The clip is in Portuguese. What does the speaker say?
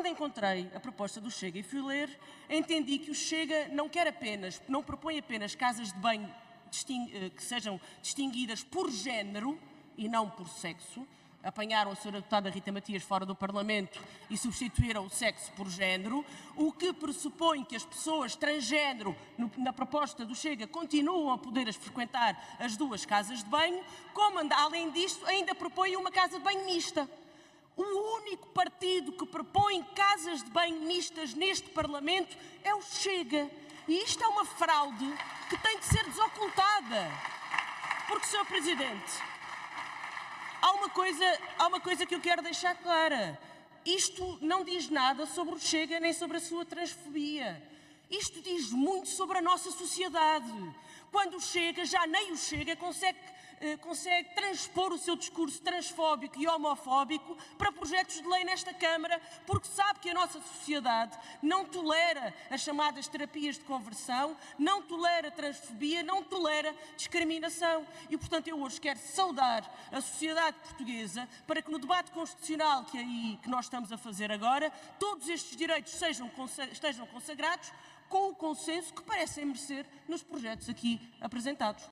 quando encontrei a proposta do Chega e fui ler, entendi que o Chega não quer apenas, não propõe apenas casas de banho eh, que sejam distinguidas por género e não por sexo, apanharam a senhora deputada Rita Matias fora do Parlamento e substituíram o sexo por género, o que pressupõe que as pessoas transgênero, no, na proposta do Chega, continuam a poder frequentar as duas casas de banho, como, além disto, ainda propõe uma casa de banho mista. O partido que propõe casas de banho mistas neste Parlamento é o Chega. E isto é uma fraude que tem de ser desocultada. Porque, Sr. Presidente, há uma coisa, há uma coisa que eu quero deixar clara. Isto não diz nada sobre o Chega nem sobre a sua transfobia. Isto diz muito sobre a nossa sociedade. Quando o Chega, já nem o Chega, consegue consegue transpor o seu discurso transfóbico e homofóbico para projetos de lei nesta Câmara, porque sabe que a nossa sociedade não tolera as chamadas terapias de conversão, não tolera transfobia, não tolera discriminação. E, portanto, eu hoje quero saudar a sociedade portuguesa para que no debate constitucional que, aí, que nós estamos a fazer agora, todos estes direitos sejam, estejam consagrados com o consenso que parecem merecer nos projetos aqui apresentados.